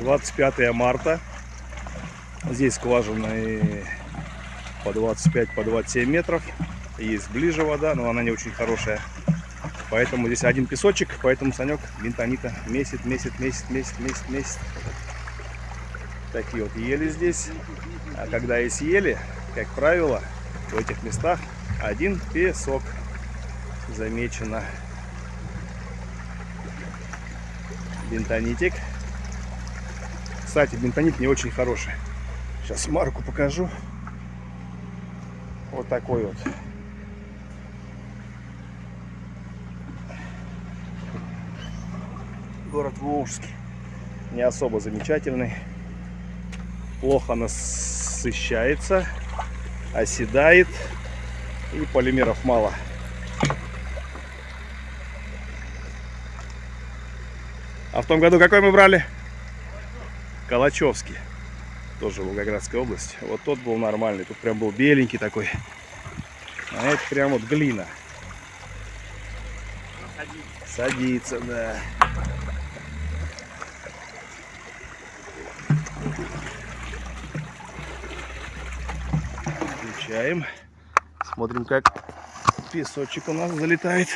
25 марта. Здесь скважины по 25, по 27 метров. Есть ближе вода, но она не очень хорошая. Поэтому здесь один песочек, поэтому Санек бентонита месяц, месяц, месяц, месяц, месяц, месяц. Такие вот ели здесь. А когда есть ели, как правило, в этих местах один песок замечено. Бентонитик. Кстати, бентонит не очень хороший. Сейчас марку покажу. Вот такой вот. Город Волжский. Не особо замечательный. Плохо насыщается, оседает и полимеров мало. А в том году какой мы брали? Калачевский. Тоже Волгоградская область. Вот тот был нормальный. Тут прям был беленький такой. А это прям вот глина. Садится, да. Включаем. Смотрим, как песочек у нас залетает.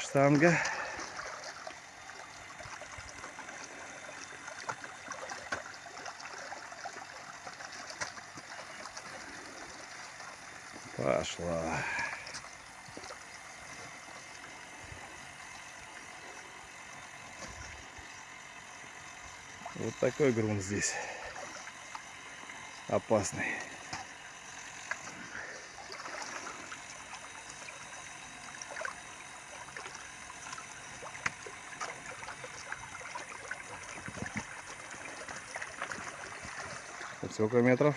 Штанга. Пошла. Вот такой грунт здесь. Опасный. Сколько метров?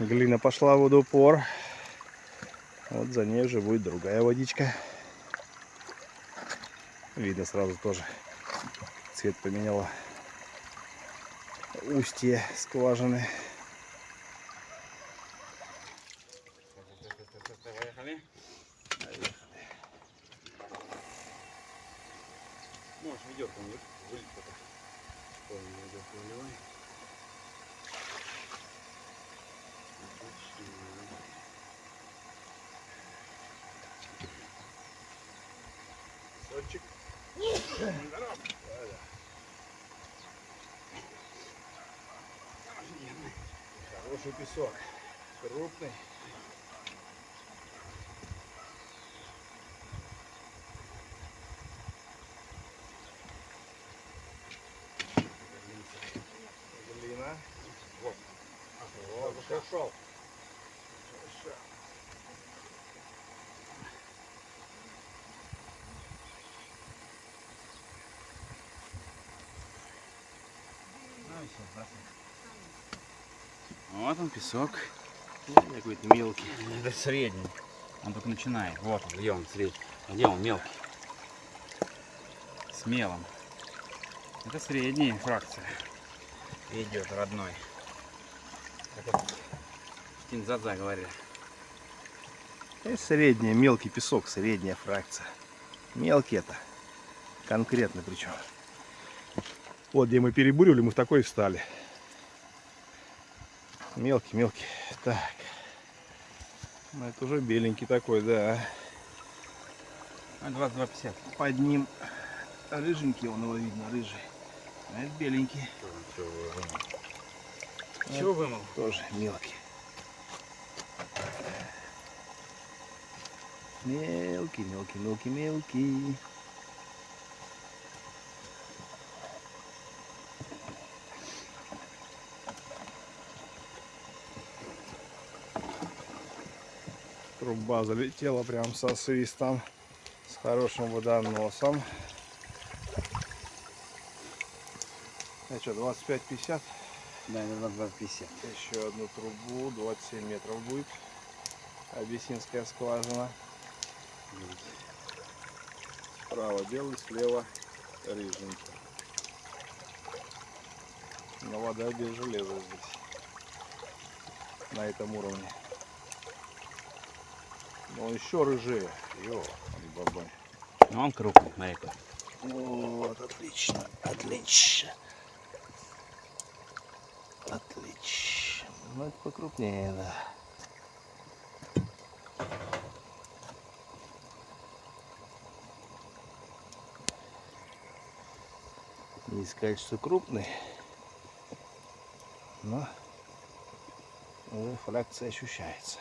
Глина пошла в водопор. Вот за ней уже будет другая водичка. Видно сразу тоже. Цвет поменяла. Устье скважины. Ведерко мне вылить пока. Полное ведерко выливай. Сочек. Хороший песок. Крупный. Глина. Вот. Вот, пошел. Вот он песок. Какой-то мелкий. Это средний. Он только начинает. Вот он, где он средний. А где он мелкий? Смелым. Это средняя фракция. Идет родной. Как вот в Тинзадза говорили. Это средняя, мелкий песок, средняя фракция. Мелкий это. Конкретно причем. Вот где мы перебуривали, мы в такой встали. Мелкий, мелкий. Так. Ну, это уже беленький такой, да. А, 22,50. Под ним рыженький, он его видно, рыжий. А это беленький. Чего вымыл? Тоже мелкий. Мелкий, мелкий, мелкий, мелкий. Труба залетела прям со свистом, с хорошим водоносом. А что, 25-50? Да, это 22,50. Еще одну трубу, 27 метров будет. Абиссинская скважина. Справа белый, слева рыженький. Но вода без железа здесь. На этом уровне. Но еще рыжее. Ё, бабай. Ну он крупный, смотри какой. Вот, отлично, отлично. Отлично. Ну, это покрупнее, да. Не сказать, что крупный, но фракция ощущается.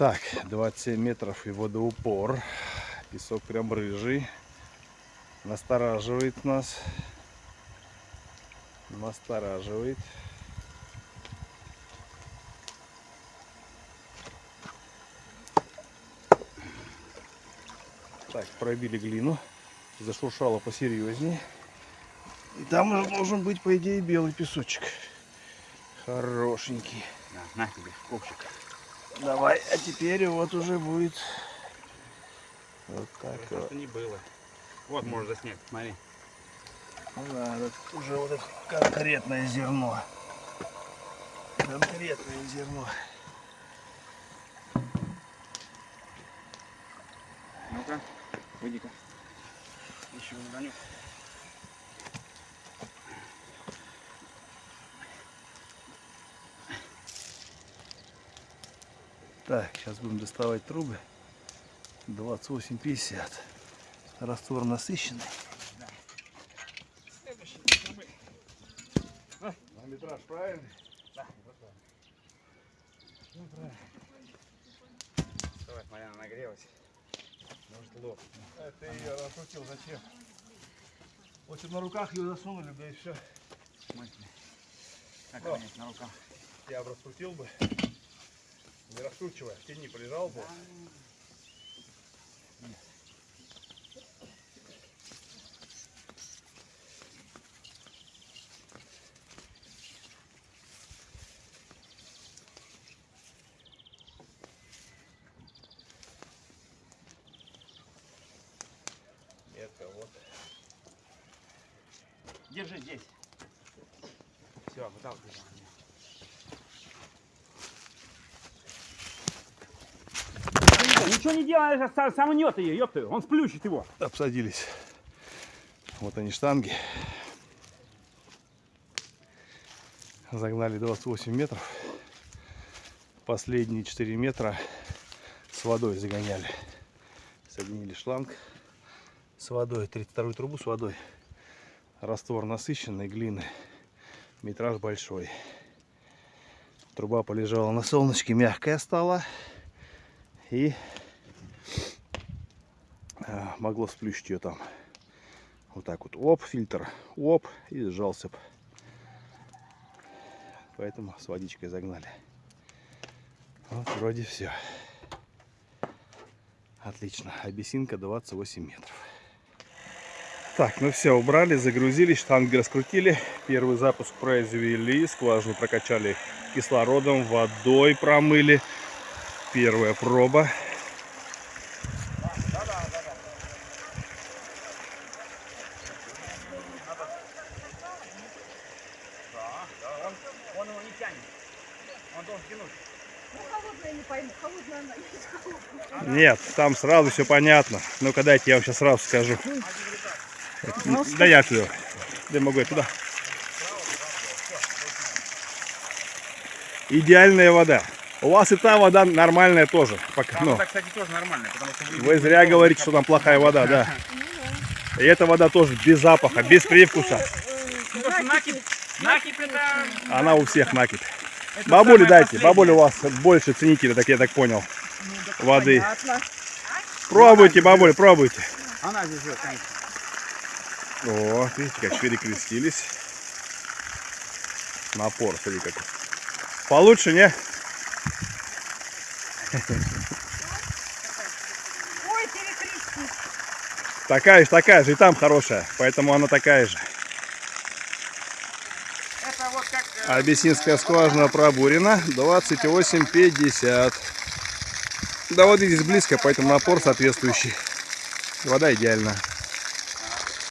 Так, 27 метров и водоупор. Песок прям рыжий. Настораживает нас. Настораживает. Так, пробили глину. Зашуршало посерьезнее. И там уже должен быть, по идее, белый песочек. Хорошенький. На, на тебе, ковчик. Давай, а теперь вот уже будет вот так вот. Просто не было. Вот, можешь заснять, смотри. Ну да, это уже вот это конкретное зерно. Конкретное зерно. Ну-ка, выйди-ка. Еще не Так, сейчас будем доставать трубы. 28,50. Раствор насыщенный. На метраж правильный? Давай, смотри, она нагрелась. Может лоб. А ты ее раскрутил зачем? В общем, на руках ее засунули, да и все. Мощный. Как на руках. Я бы раскрутил бы. Не раскручивая, в тени полежал бы. Это вот. Держи здесь. Все, выталкивай. Ничего не делаешь, а сам нет ее, ёпты, он сплющит его. обсадились. Вот они штанги. Загнали 28 метров. Последние 4 метра с водой загоняли. Соединили шланг с водой, 32 трубу с водой. Раствор насыщенной глины. Метраж большой. Труба полежала на солнышке, мягкая стала. И могло сплющить ее там. Вот так вот, оп, фильтр, оп, и сжался. б. Поэтому с водичкой загнали. Вот вроде все. Отлично. Абиссинка 28 метров. Так, ну все, убрали, загрузили, штанги раскрутили. Первый запуск произвели, скважину прокачали кислородом, водой промыли. Первая проба. Он его не тянет. Он должен тянуть. Ну, холодная не пойму, холодная она есть холодная. Нет, там сразу все понятно. Ну-ка дайте, я вам сейчас сразу скажу. Да я туда. Да могу я туда. Идеальная вода. У вас и та вода нормальная тоже. Пока, Там ну, вода, кстати, тоже нормальная, потому что вы зря говорите, что там плохая вода, да. И эта вода тоже без запаха, без привкуса. Ну, накипь, накипь это... Она у всех накипь. Это Бабуля самое дайте, последнее. бабуля у вас больше ценителя, так я так понял. Воды. Понятно. Пробуйте, бабуля, пробуйте. Она здесь живет, конечно. О, видите, как перекрестились. Напор, смотри какой. Получше, не? Ой, перекрестись. Такая же, такая же, и там хорошая. Поэтому она такая же. Это вот как... э, Абиссинская скважина пробурена. 28,50. До воды здесь близко, поэтому напор соответствующий. Вода идеальна.